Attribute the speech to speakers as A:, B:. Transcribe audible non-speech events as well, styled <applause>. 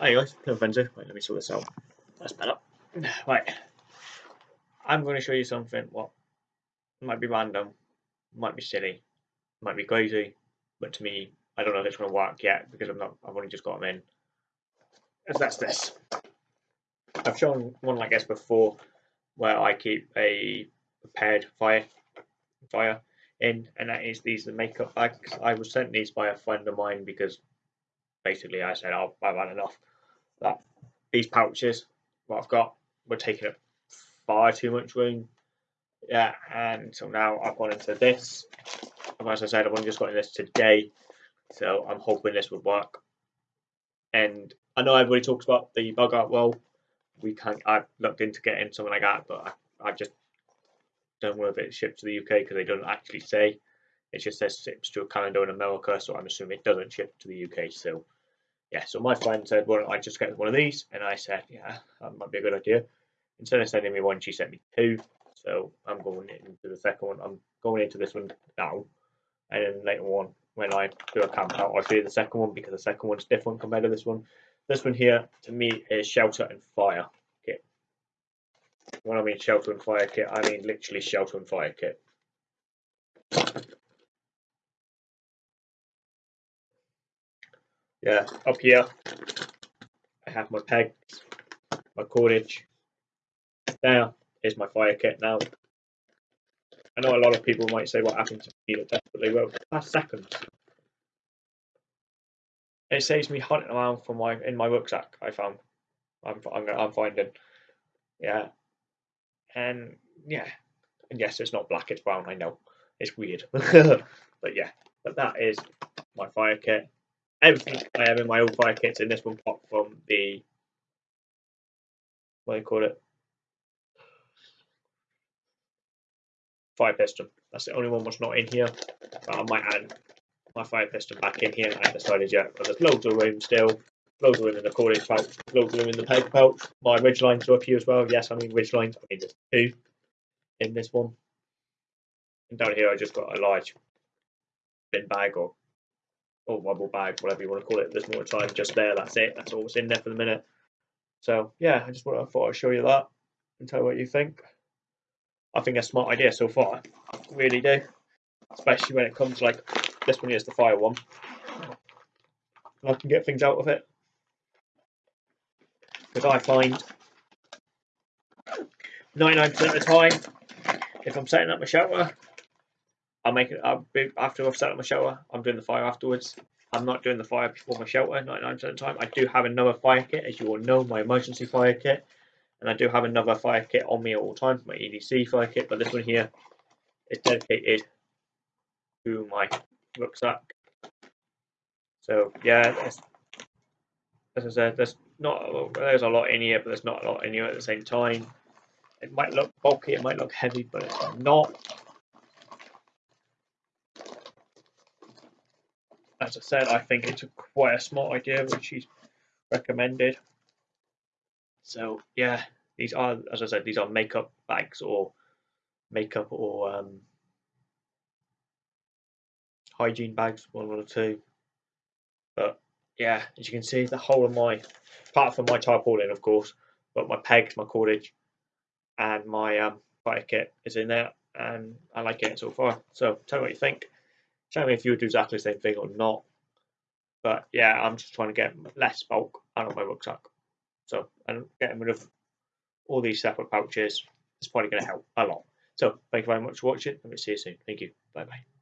A: Hi guys, Fencer. Wait, let me sort this out. That's better. <sighs> Right. I'm going to show you something what might be random, might be silly, might be crazy, but to me, I don't know if it's going to work yet because I'm not. I've only just got them in. And that's this. I've shown one like this before, where I keep a prepared fire fire in, and that is these the makeup bags. I was sent these by a friend of mine because basically I said, oh, I've had enough. That these pouches, what I've got, were taking up far too much room. Yeah, and so now I've gone into this. And as I said, I've only just got in this today, so I'm hoping this would work. And I know everybody talks about the bug out roll. We can't. I've looked into getting something like that, but I, I just don't know if it's shipped to the UK because they don't actually say. It just says ships to Canada and America, so I'm assuming it doesn't ship to the UK. So yeah, so my friend said, "Why don't I just get one of these?" And I said, "Yeah, that might be a good idea." Instead of sending me one, she sent me two. So I'm going into the second one. I'm going into this one now, and then later on, when I do a camp out, I'll show you the second one because the second one's different compared to this one. This one here, to me, is shelter and fire kit. When I mean shelter and fire kit, I mean literally shelter and fire kit. Yeah, up here I have my pegs, my cordage. There is my fire kit now. I know a lot of people might say what happened to me that definitely well last seconds. It saves me hunting around for my in my rucksack. I found I'm I'm, I'm finding yeah, and yeah, and yes, it's not black, it's brown. I know it's weird, <laughs> but yeah, but that is my fire kit everything I have in my old fire kits in this one popped from the what do you call it? Fire piston. That's the only one that's not in here. But I might add my fire piston back in here. I decided yet, but there's loads of room still. Loads of room in the cordage pouch, loads of room in the peg pouch. My ridge lines are up here as well. Yes, I mean ridge lines. I mean there's two in this one. And down here I just got a large bin bag or or rubble bag, whatever you want to call it. There's more time just there. That's it. That's all that's in there for the minute. So yeah, I just want, thought I'd show you that and tell you what you think. I think a smart idea so far. I really do, especially when it comes like this one is the fire one. And I can get things out of it because I find 99% of the time, if I'm setting up my shelter, I'll make it. I'll be, after I've set up my shelter, I'm doing the fire afterwards. I'm not doing the fire before my shelter 99% of the time. I do have another fire kit, as you all know, my emergency fire kit. And I do have another fire kit on me at all times, my EDC fire kit. But this one here is dedicated to my rucksack. So yeah, as I said, there's not there's a lot in here, but there's not a lot in here at the same time. It might look bulky, it might look heavy, but it's not. As I said, I think it's a quite a smart idea which he's recommended. So yeah, these are, as I said, these are makeup bags or makeup or um, hygiene bags, one or two. But yeah, as you can see, the whole of my, apart from my tarpaulin, of course, but my pegs, my cordage, and my um, fire kit is in there, and I like it so far. So tell me what you think. Tell me if you would do exactly the same thing or not. But yeah, I'm just trying to get less bulk out of my rucksack. So, and getting rid of all these separate pouches is probably going to help a lot. So, thank you very much for watching, and we'll see you soon. Thank you. Bye bye.